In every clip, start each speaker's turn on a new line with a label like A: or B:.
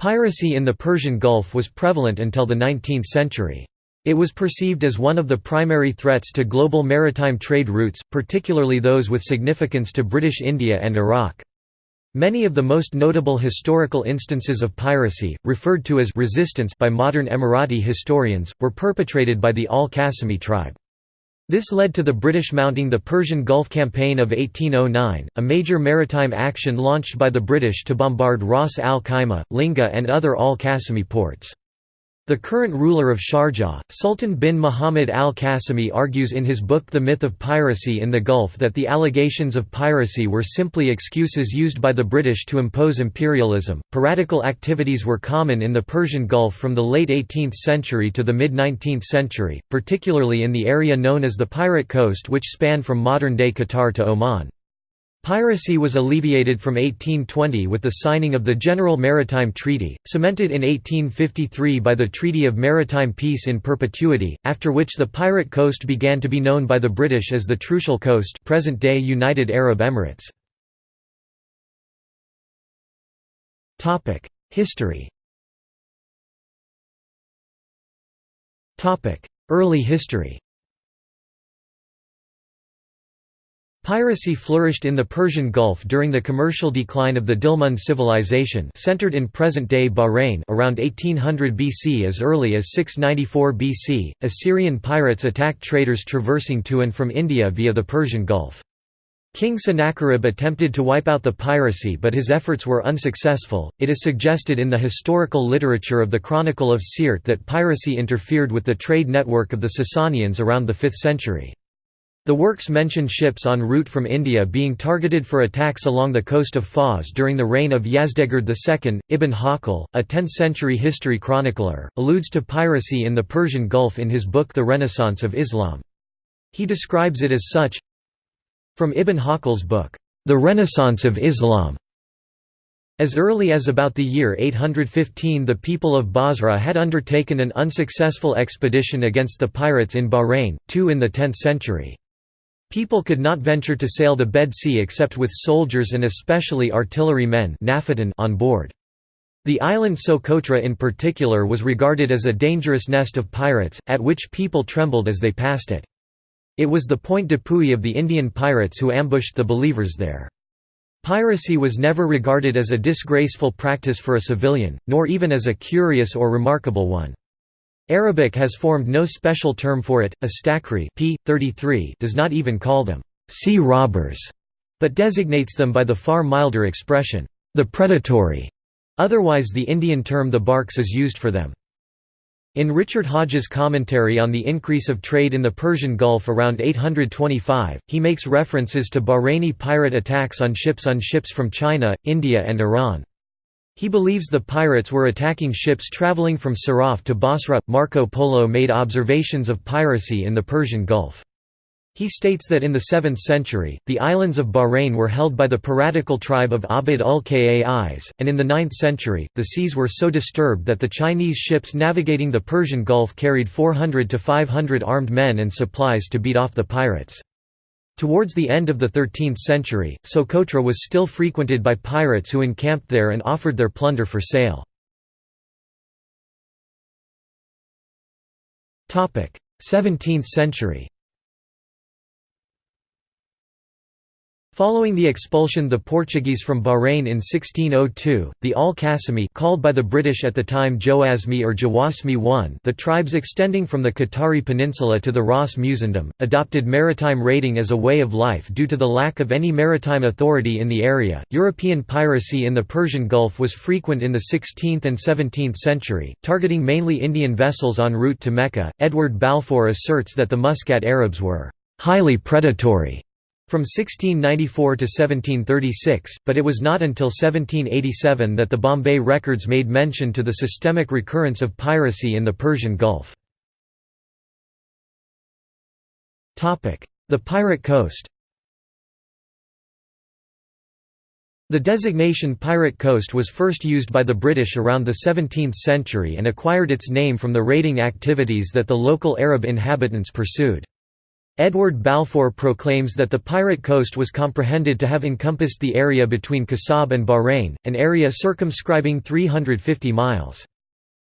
A: Piracy in the Persian Gulf was prevalent until the 19th century. It was perceived as one of the primary threats to global maritime trade routes, particularly those with significance to British India and Iraq. Many of the most notable historical instances of piracy, referred to as resistance by modern Emirati historians, were perpetrated by the Al-Qasimi tribe. This led to the British mounting the Persian Gulf Campaign of 1809, a major maritime action launched by the British to bombard Ras al Khaimah, Linga and other Al-Qasimi ports. The current ruler of Sharjah, Sultan bin Muhammad al-Qasimi argues in his book The Myth of Piracy in the Gulf that the allegations of piracy were simply excuses used by the British to impose imperialism. Piratical activities were common in the Persian Gulf from the late 18th century to the mid-19th century, particularly in the area known as the Pirate Coast which spanned from modern-day Qatar to Oman. Piracy was alleviated from 1820 with the signing of the General Maritime Treaty, cemented in 1853 by the Treaty of Maritime Peace in Perpetuity, after which the pirate coast began to be known by the British as the Trucial Coast present-day United Arab Emirates. History Early history Piracy flourished in the Persian Gulf during the commercial decline of the Dilmun civilization centered in present-day Bahrain around 1800 BC as early as 694 BC, Assyrian pirates attacked traders traversing to and from India via the Persian Gulf. King Sennacherib attempted to wipe out the piracy but his efforts were unsuccessful. It is suggested in the historical literature of the Chronicle of Seert that piracy interfered with the trade network of the Sasanians around the 5th century. The works mention ships en route from India being targeted for attacks along the coast of Fars during the reign of Yazdegerd II. Ibn Hawqal, a 10th-century history chronicler, alludes to piracy in the Persian Gulf in his book The Renaissance of Islam. He describes it as such From Ibn Hawqal's book, The Renaissance of Islam, as early as about the year 815 the people of Basra had undertaken an unsuccessful expedition against the pirates in Bahrain, two in the 10th century. People could not venture to sail the Red Sea except with soldiers and especially artillery men on board. The island Socotra in particular was regarded as a dangerous nest of pirates, at which people trembled as they passed it. It was the point d'appui of the Indian pirates who ambushed the believers there. Piracy was never regarded as a disgraceful practice for a civilian, nor even as a curious or remarkable one. Arabic has formed no special term for it. Astakri p. 33 does not even call them sea robbers, but designates them by the far milder expression, the predatory. Otherwise the Indian term the barks is used for them. In Richard Hodges' commentary on the increase of trade in the Persian Gulf around 825, he makes references to Bahraini pirate attacks on ships on ships from China, India and Iran. He believes the pirates were attacking ships traveling from Siraf to Basra. Marco Polo made observations of piracy in the Persian Gulf. He states that in the 7th century, the islands of Bahrain were held by the piratical tribe of Abd ul-Qais, and in the 9th century, the seas were so disturbed that the Chinese ships navigating the Persian Gulf carried 400 to 500 armed men and supplies to beat off the pirates. Towards the end of the 13th century, Socotra was still frequented by pirates who encamped there and offered their plunder for sale. 17th century Following the expulsion of the Portuguese from Bahrain in 1602, the Al-Qasimi called by the British at the time Joasmi or Jawasmi I the tribes extending from the Qatari peninsula to the Ras Musandam, adopted maritime raiding as a way of life due to the lack of any maritime authority in the area. European piracy in the Persian Gulf was frequent in the 16th and 17th century, targeting mainly Indian vessels en route to Mecca. Edward Balfour asserts that the Muscat Arabs were highly predatory from 1694 to 1736, but it was not until 1787 that the Bombay records made mention to the systemic recurrence of piracy in the Persian Gulf. The Pirate Coast The designation Pirate Coast was first used by the British around the 17th century and acquired its name from the raiding activities that the local Arab inhabitants pursued. Edward Balfour proclaims that the pirate coast was comprehended to have encompassed the area between Kasab and Bahrain, an area circumscribing 350 miles.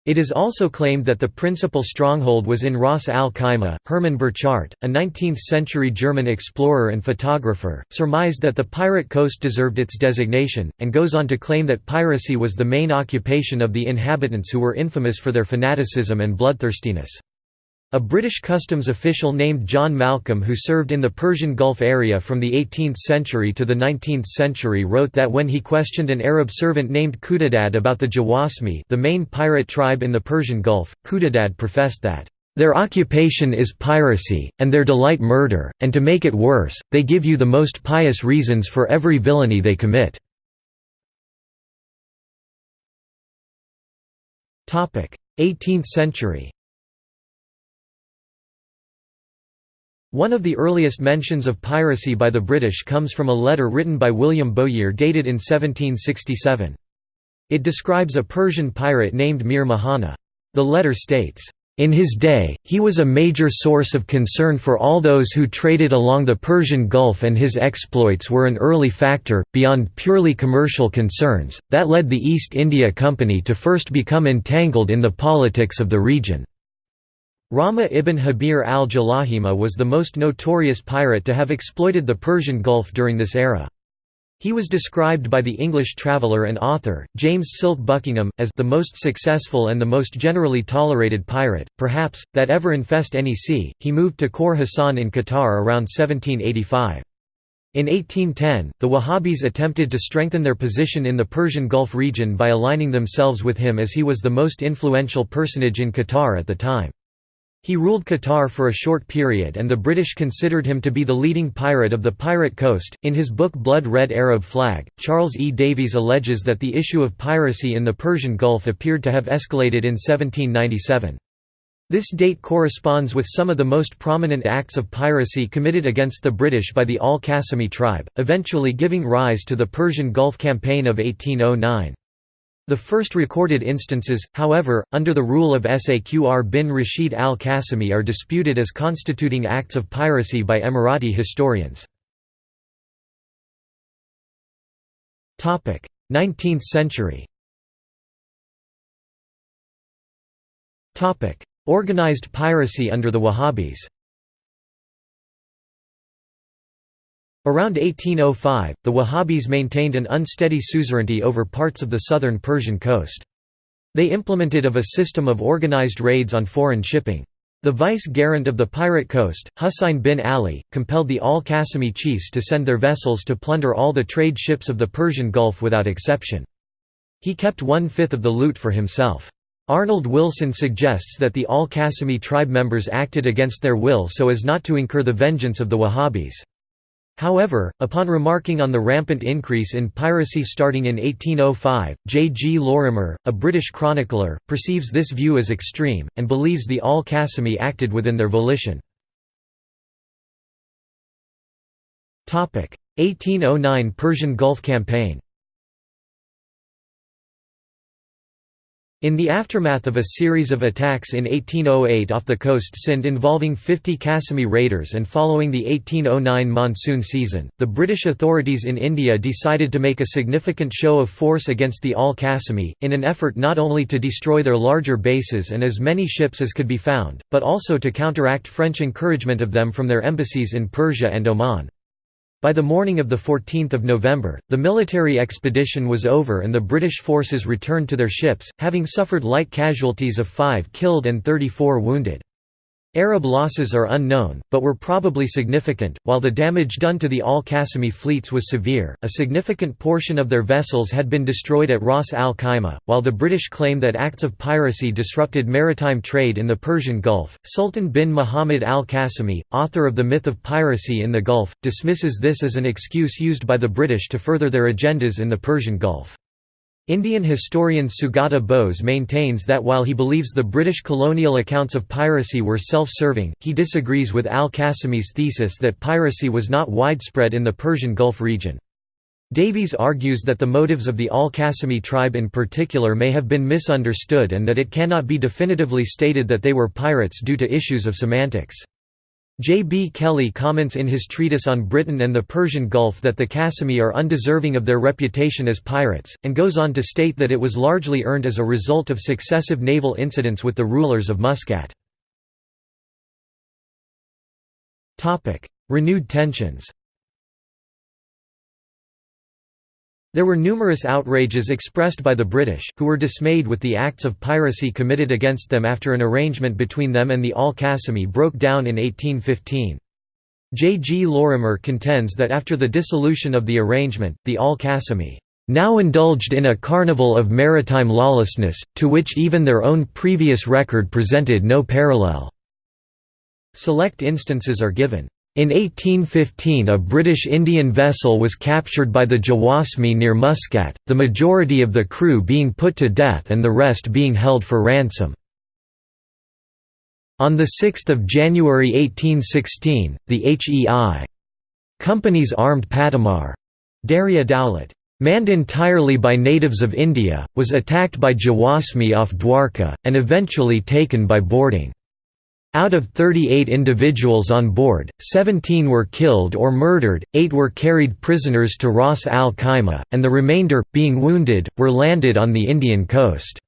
A: It is also claimed that the principal stronghold was in Ras al Khaimah. Hermann Burchard, a 19th century German explorer and photographer, surmised that the pirate coast deserved its designation, and goes on to claim that piracy was the main occupation of the inhabitants who were infamous for their fanaticism and bloodthirstiness. A British customs official named John Malcolm who served in the Persian Gulf area from the 18th century to the 19th century wrote that when he questioned an Arab servant named Khudadad about the Jawasmi the main pirate tribe in the Persian Gulf, Khudadad professed that, "...their occupation is piracy, and their delight murder, and to make it worse, they give you the most pious reasons for every villainy they commit." 18th century One of the earliest mentions of piracy by the British comes from a letter written by William Bowyer dated in 1767. It describes a Persian pirate named Mir Mahana. The letter states, in his day, he was a major source of concern for all those who traded along the Persian Gulf and his exploits were an early factor, beyond purely commercial concerns, that led the East India Company to first become entangled in the politics of the region. Rama ibn Habir al-Jalahima was the most notorious pirate to have exploited the Persian Gulf during this era. He was described by the English traveller and author, James Silk Buckingham, as the most successful and the most generally tolerated pirate, perhaps, that ever infest any sea. He moved to Khor Hassan in Qatar around 1785. In 1810, the Wahhabis attempted to strengthen their position in the Persian Gulf region by aligning themselves with him as he was the most influential personage in Qatar at the time. He ruled Qatar for a short period and the British considered him to be the leading pirate of the Pirate Coast. In his book Blood Red Arab Flag, Charles E. Davies alleges that the issue of piracy in the Persian Gulf appeared to have escalated in 1797. This date corresponds with some of the most prominent acts of piracy committed against the British by the Al-Qasimi tribe, eventually giving rise to the Persian Gulf Campaign of 1809. The first recorded instances, however, under the rule of Saqr bin Rashid al-Qasimi are disputed as constituting acts of piracy by Emirati historians. 19th century Organized piracy under the Wahhabis Around 1805, the Wahhabis maintained an unsteady suzerainty over parts of the southern Persian coast. They implemented of a system of organized raids on foreign shipping. The vice-gerent of the pirate coast, Husayn bin Ali, compelled the al-Qasimi chiefs to send their vessels to plunder all the trade ships of the Persian Gulf without exception. He kept one-fifth of the loot for himself. Arnold Wilson suggests that the al-Qasimi tribe members acted against their will so as not to incur the vengeance of the Wahhabis. However, upon remarking on the rampant increase in piracy starting in 1805, J. G. Lorimer, a British chronicler, perceives this view as extreme, and believes the Al-Qasimi acted within their volition. 1809 Persian Gulf Campaign In the aftermath of a series of attacks in 1808 off the coast Sind involving 50 Qasimi raiders and following the 1809 monsoon season, the British authorities in India decided to make a significant show of force against the Al-Qasimi, in an effort not only to destroy their larger bases and as many ships as could be found, but also to counteract French encouragement of them from their embassies in Persia and Oman. By the morning of 14 November, the military expedition was over and the British forces returned to their ships, having suffered light casualties of 5 killed and 34 wounded. Arab losses are unknown, but were probably significant. While the damage done to the Al Qasimi fleets was severe, a significant portion of their vessels had been destroyed at Ras al Khaimah. While the British claim that acts of piracy disrupted maritime trade in the Persian Gulf, Sultan bin Muhammad al Qasimi, author of The Myth of Piracy in the Gulf, dismisses this as an excuse used by the British to further their agendas in the Persian Gulf. Indian historian Sugata Bose maintains that while he believes the British colonial accounts of piracy were self-serving, he disagrees with al-Qasimi's thesis that piracy was not widespread in the Persian Gulf region. Davies argues that the motives of the al-Qasimi tribe in particular may have been misunderstood and that it cannot be definitively stated that they were pirates due to issues of semantics. J. B. Kelly comments in his treatise on Britain and the Persian Gulf that the Qasimi are undeserving of their reputation as pirates, and goes on to state that it was largely earned as a result of successive naval incidents with the rulers of Muscat. Renewed tensions There were numerous outrages expressed by the British, who were dismayed with the acts of piracy committed against them after an arrangement between them and the Al-Qasimi broke down in 1815. J. G. Lorimer contends that after the dissolution of the arrangement, the Al-Qasimi now indulged in a carnival of maritime lawlessness, to which even their own previous record presented no parallel." Select instances are given. In 1815 a British Indian vessel was captured by the Jawasmi near Muscat, the majority of the crew being put to death and the rest being held for ransom. On 6 January 1816, the HEI Company's armed Patamar Darya Dowlat, manned entirely by natives of India, was attacked by Jawasmi off Dwarka, and eventually taken by boarding. Out of 38 individuals on board, 17 were killed or murdered, 8 were carried prisoners to Ras al Khaimah, and the remainder, being wounded, were landed on the Indian coast.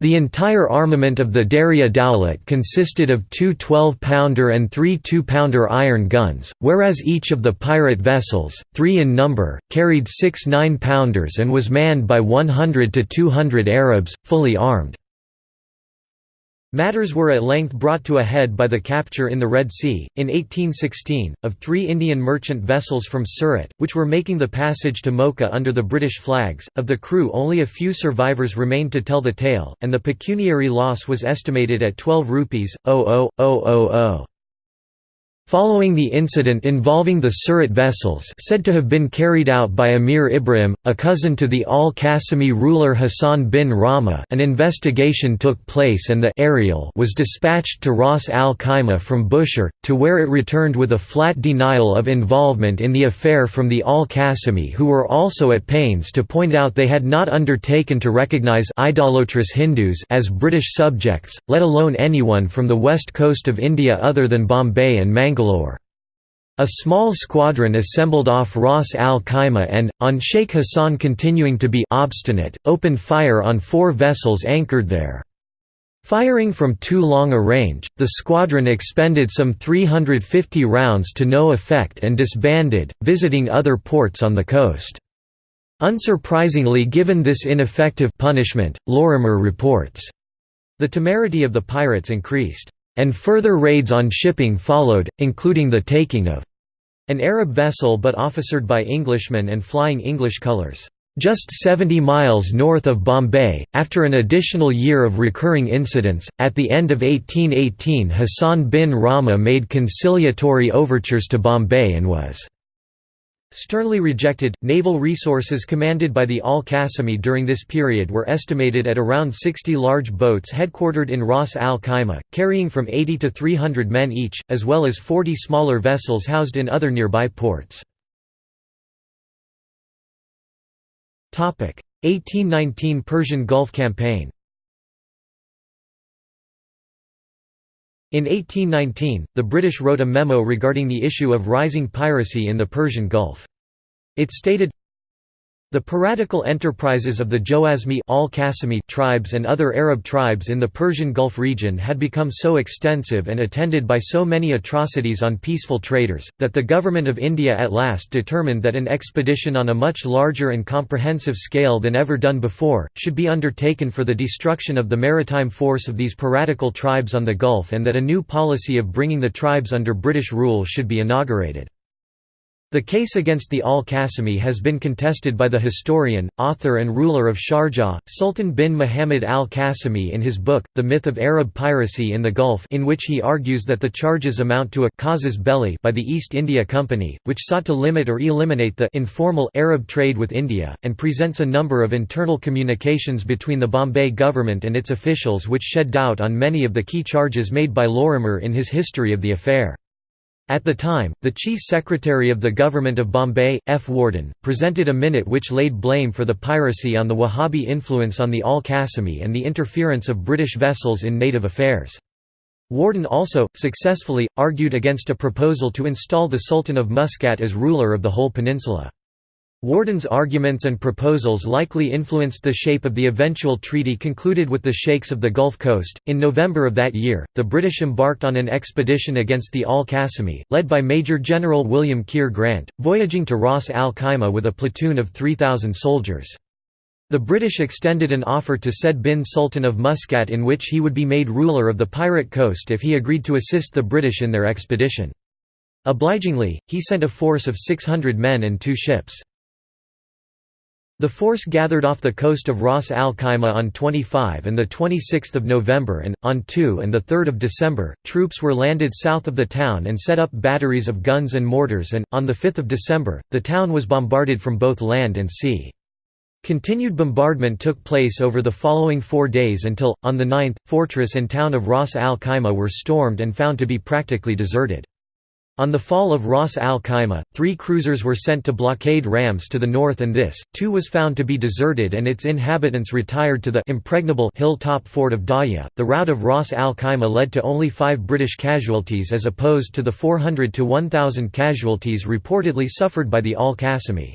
A: The entire armament of the Darya Dowlat consisted of two 12-pounder and three 2-pounder iron guns, whereas each of the pirate vessels, three in number, carried six 9-pounders and was manned by 100 to 200 Arabs, fully armed. Matters were at length brought to a head by the capture in the Red Sea, in 1816, of three Indian merchant vessels from Surat, which were making the passage to Mocha under the British flags. Of the crew, only a few survivors remained to tell the tale, and the pecuniary loss was estimated at 12 rupees, 00000. Following the incident involving the Surat vessels said to have been carried out by Amir Ibrahim, a cousin to the al-Qasimi ruler Hassan bin Rama. An investigation took place and the Ariel was dispatched to Ras al-Khaimah from Bushehr, to where it returned with a flat denial of involvement in the affair from the al-Qasimi who were also at pains to point out they had not undertaken to recognize idolatrous Hindus as British subjects, let alone anyone from the west coast of India other than Bombay and Mangalore Bangalore. A small squadron assembled off Ras al Khaimah and, on Sheikh Hassan continuing to be obstinate, opened fire on four vessels anchored there. Firing from too long a range, the squadron expended some 350 rounds to no effect and disbanded, visiting other ports on the coast. Unsurprisingly given this ineffective punishment, Lorimer reports, the temerity of the pirates increased and further raids on shipping followed, including the taking of an Arab vessel but officered by Englishmen and flying English colours. Just 70 miles north of Bombay, after an additional year of recurring incidents, at the end of 1818 Hassan bin Rama made conciliatory overtures to Bombay and was Sternly rejected. Naval resources commanded by the Al Qasimi during this period were estimated at around 60 large boats headquartered in Ras al Khaimah, carrying from 80 to 300 men each, as well as 40 smaller vessels housed in other nearby ports. 1819 Persian Gulf Campaign In 1819, the British wrote a memo regarding the issue of rising piracy in the Persian Gulf. It stated, the piratical enterprises of the Jawazmi al tribes and other Arab tribes in the Persian Gulf region had become so extensive and attended by so many atrocities on peaceful traders, that the Government of India at last determined that an expedition on a much larger and comprehensive scale than ever done before, should be undertaken for the destruction of the maritime force of these piratical tribes on the Gulf and that a new policy of bringing the tribes under British rule should be inaugurated. The case against the al-Qasimi has been contested by the historian, author and ruler of Sharjah, Sultan bin Muhammad al-Qasimi in his book, The Myth of Arab Piracy in the Gulf in which he argues that the charges amount to a casus belli by the East India Company, which sought to limit or eliminate the informal Arab trade with India, and presents a number of internal communications between the Bombay government and its officials which shed doubt on many of the key charges made by Lorimer in his history of the affair. At the time, the Chief Secretary of the Government of Bombay, F. Warden, presented a minute which laid blame for the piracy on the Wahhabi influence on the Al-Qasimi and the interference of British vessels in native affairs. Warden also, successfully, argued against a proposal to install the Sultan of Muscat as ruler of the whole peninsula. Warden's arguments and proposals likely influenced the shape of the eventual treaty concluded with the Sheikhs of the Gulf Coast. In November of that year, the British embarked on an expedition against the Al Qasimi, led by Major General William Keir Grant, voyaging to Ras al Khaimah with a platoon of 3,000 soldiers. The British extended an offer to Said bin Sultan of Muscat in which he would be made ruler of the pirate coast if he agreed to assist the British in their expedition. Obligingly, he sent a force of 600 men and two ships. The force gathered off the coast of Ras al Khaimah on 25 and 26 November and, on 2 and 3 December, troops were landed south of the town and set up batteries of guns and mortars and, on 5 December, the town was bombarded from both land and sea. Continued bombardment took place over the following four days until, on the 9th, fortress and town of Ras al Khaimah were stormed and found to be practically deserted. On the fall of Ras al Khaimah, three cruisers were sent to blockade Rams to the north and this, too was found to be deserted and its inhabitants retired to the impregnable hill-top fort of Daya. The rout of Ras al Khaimah led to only five British casualties as opposed to the 400 to 1,000 casualties reportedly suffered by the Al-Qasimi.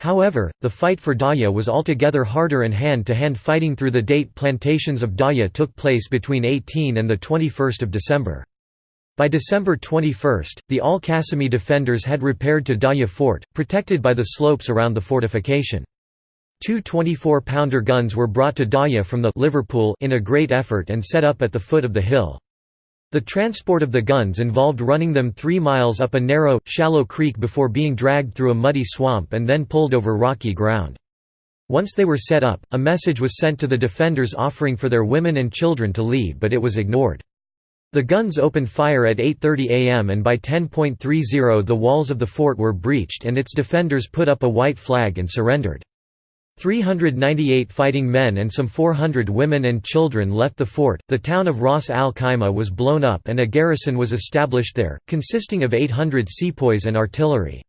A: However, the fight for Daya was altogether harder and hand-to-hand -hand fighting through the date plantations of Daya took place between 18 and 21 December. By December 21, the Al-Qasimi defenders had repaired to Daya Fort, protected by the slopes around the fortification. Two 24-pounder guns were brought to Daya from the Liverpool in a great effort and set up at the foot of the hill. The transport of the guns involved running them three miles up a narrow, shallow creek before being dragged through a muddy swamp and then pulled over rocky ground. Once they were set up, a message was sent to the defenders offering for their women and children to leave but it was ignored. The guns opened fire at 8.30 am and by 10.30 the walls of the fort were breached and its defenders put up a white flag and surrendered. 398 fighting men and some 400 women and children left the fort. The town of Ras al Khaimah was blown up and a garrison was established there, consisting of 800 sepoys and artillery.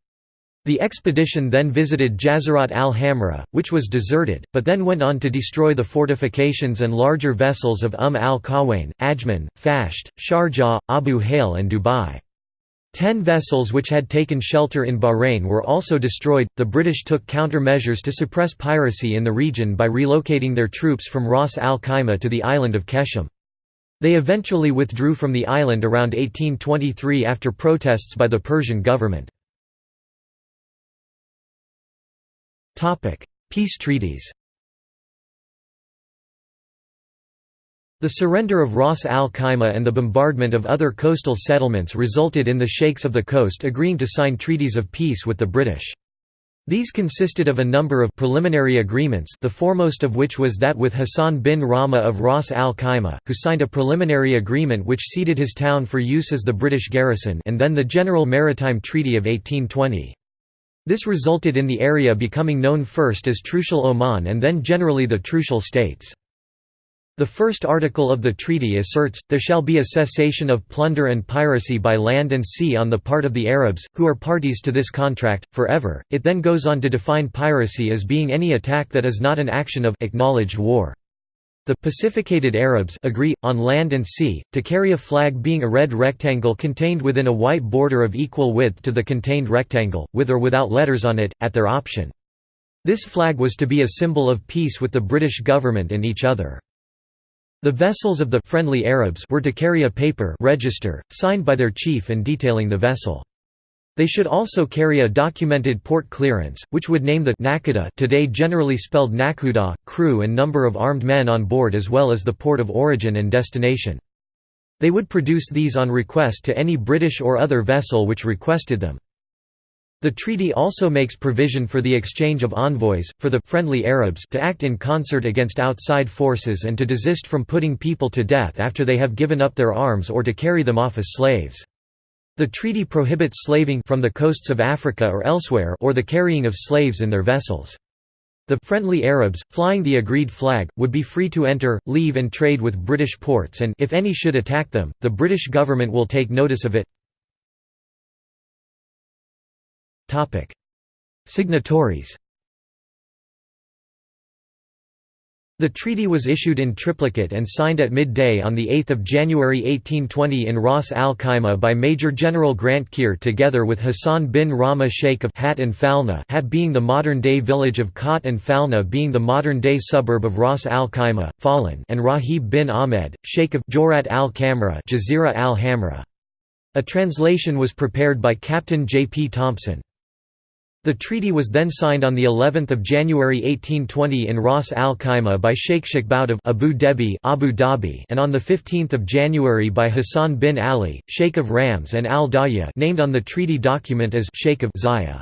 A: The expedition then visited Jazirat al-Hamra, which was deserted, but then went on to destroy the fortifications and larger vessels of Umm al-Qawain, Ajman, Fasht, Sharjah, Abu Hail and Dubai. Ten vessels which had taken shelter in Bahrain were also destroyed. The British took countermeasures to suppress piracy in the region by relocating their troops from Ras al Khaimah to the island of Qeshm. They eventually withdrew from the island around 1823 after protests by the Persian government. Peace treaties The surrender of Ras al Khaimah and the bombardment of other coastal settlements resulted in the sheikhs of the coast agreeing to sign treaties of peace with the British. These consisted of a number of preliminary agreements the foremost of which was that with Hassan bin Rama of Ras al Khaimah, who signed a preliminary agreement which ceded his town for use as the British garrison and then the General Maritime Treaty of 1820. This resulted in the area becoming known first as Trucial Oman and then generally the Trucial States. The first article of the treaty asserts, there shall be a cessation of plunder and piracy by land and sea on the part of the Arabs, who are parties to this contract, forever. It then goes on to define piracy as being any attack that is not an action of acknowledged war. The pacificated Arabs agree, on land and sea, to carry a flag being a red rectangle contained within a white border of equal width to the contained rectangle, with or without letters on it, at their option. This flag was to be a symbol of peace with the British government and each other. The vessels of the friendly Arabs were to carry a paper register, signed by their chief and detailing the vessel. They should also carry a documented port clearance, which would name the Nakuda today generally spelled Nakuda, crew and number of armed men on board as well as the port of origin and destination. They would produce these on request to any British or other vessel which requested them. The treaty also makes provision for the exchange of envoys, for the friendly Arabs to act in concert against outside forces and to desist from putting people to death after they have given up their arms or to carry them off as slaves. The treaty prohibits slaving from the coasts of Africa or elsewhere or the carrying of slaves in their vessels. The friendly Arabs, flying the agreed flag, would be free to enter, leave and trade with British ports and if any should attack them, the British government will take notice of it. Signatories The treaty was issued in triplicate and signed at midday on 8 January 1820 in Ras Al Khaimah by Major General Grant Keir together with Hassan bin Rama Sheikh of Hat and Falna Hat being the modern-day village of Khat and Falna being the modern-day suburb of Ras Al Khaimah, Falun and Rahib bin Ahmed, Sheikh of Jorat al Kamra Jazira al Hamra. A translation was prepared by Captain J. P. Thompson. The treaty was then signed on the 11th of January 1820 in Ras Al Khaimah by Sheikh Shakbout of Abu Dhabi, Abu Dhabi, and on the 15th of January by Hassan bin Ali, Sheikh of Rams and Al Daya, named on the treaty document as Sheikh of Zaya.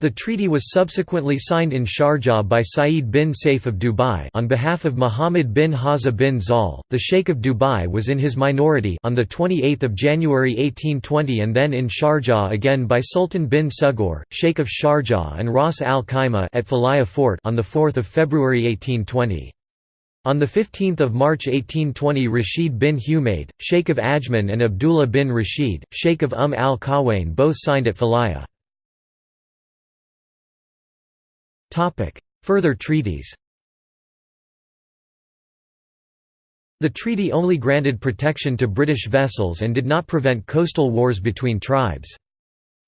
A: The treaty was subsequently signed in Sharjah by Saeed bin Saif of Dubai on behalf of Muhammad bin Haza bin Zal. The Sheikh of Dubai was in his minority on the 28th of January 1820 and then in Sharjah again by Sultan bin Sugur, Sheikh of Sharjah and Ras Al Khaimah at Falaya Fort on the 4th of February 1820. On 15 March 1820 Rashid bin Humaid, Sheikh of Ajman and Abdullah bin Rashid, Sheikh of Umm al-Qawain both signed at Falaya. Further treaties The treaty only granted protection to British vessels and did not prevent coastal wars between tribes.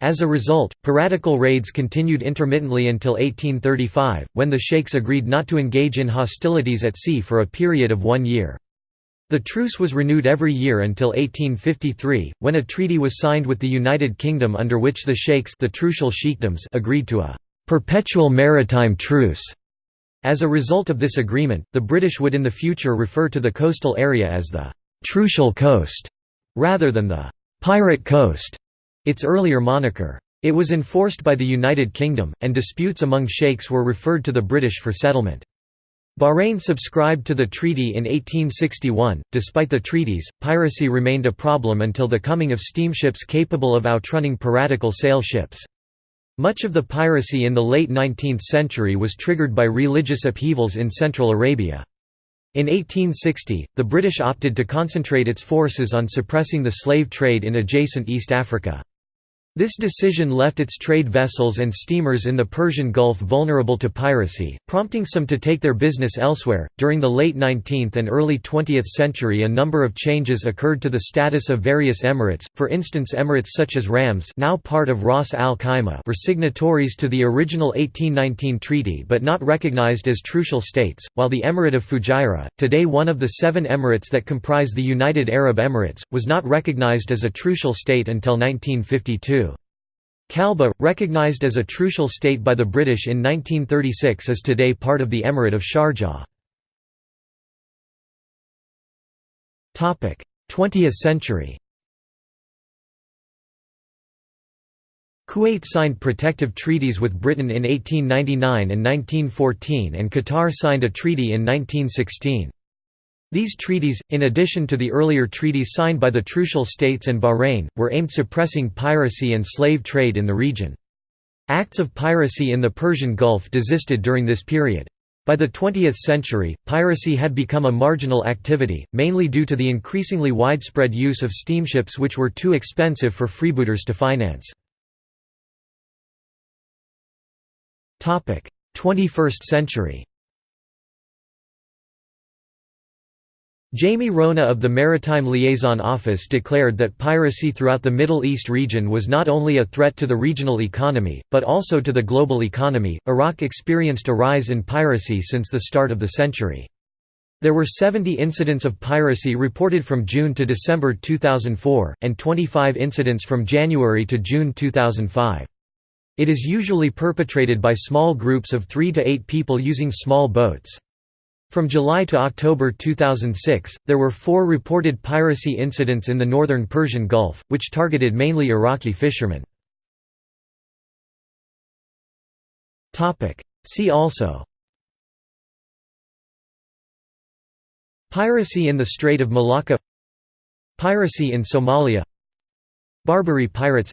A: As a result, piratical raids continued intermittently until 1835, when the sheikhs agreed not to engage in hostilities at sea for a period of one year. The truce was renewed every year until 1853, when a treaty was signed with the United Kingdom under which the sheikhs the trucial sheikdoms agreed to a perpetual maritime truce. As a result of this agreement, the British would in the future refer to the coastal area as the Trucial Coast, rather than the Pirate Coast, its earlier moniker. It was enforced by the United Kingdom, and disputes among sheikhs were referred to the British for settlement. Bahrain subscribed to the treaty in 1861. Despite the treaties, piracy remained a problem until the coming of steamships capable of outrunning piratical sail ships. Much of the piracy in the late 19th century was triggered by religious upheavals in Central Arabia. In 1860, the British opted to concentrate its forces on suppressing the slave trade in adjacent East Africa. This decision left its trade vessels and steamers in the Persian Gulf vulnerable to piracy, prompting some to take their business elsewhere. During the late 19th and early 20th century, a number of changes occurred to the status of various emirates. For instance, emirates such as Rams, now part of Ras Al Khaimah, were signatories to the original 1819 treaty but not recognized as trucial states, while the Emirate of Fujairah, today one of the seven emirates that comprise the United Arab Emirates, was not recognized as a trucial state until 1952. Kalba, recognized as a trucial state by the British in 1936 is today part of the Emirate of Sharjah. 20th century Kuwait signed protective treaties with Britain in 1899 and 1914 and Qatar signed a treaty in 1916. These treaties, in addition to the earlier treaties signed by the Trucial States and Bahrain, were aimed at suppressing piracy and slave trade in the region. Acts of piracy in the Persian Gulf desisted during this period. By the 20th century, piracy had become a marginal activity, mainly due to the increasingly widespread use of steamships which were too expensive for freebooters to finance. 21st century Jamie Rona of the Maritime Liaison Office declared that piracy throughout the Middle East region was not only a threat to the regional economy, but also to the global economy. Iraq experienced a rise in piracy since the start of the century. There were 70 incidents of piracy reported from June to December 2004, and 25 incidents from January to June 2005. It is usually perpetrated by small groups of 3 to 8 people using small boats. From July to October 2006, there were four reported piracy incidents in the northern Persian Gulf, which targeted mainly Iraqi fishermen. See also. Piracy in the Strait of Malacca. Piracy in Somalia. Barbary pirates.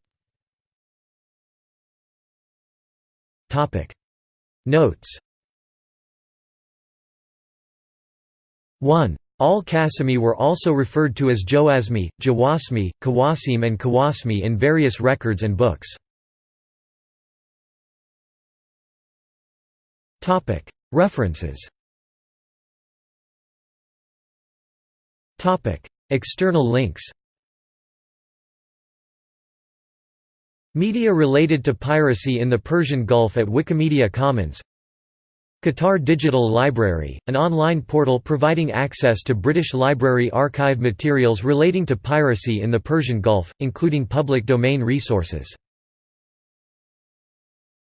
A: Notes 1. Al Qasimi were also referred to as Joasmi, Jawasmi, Kawasim, and Kawasmi in various records and books. References. External links. Media related to piracy in the Persian Gulf at Wikimedia Commons. Qatar Digital Library, an online portal providing access to British Library archive materials relating to piracy in the Persian Gulf, including public domain resources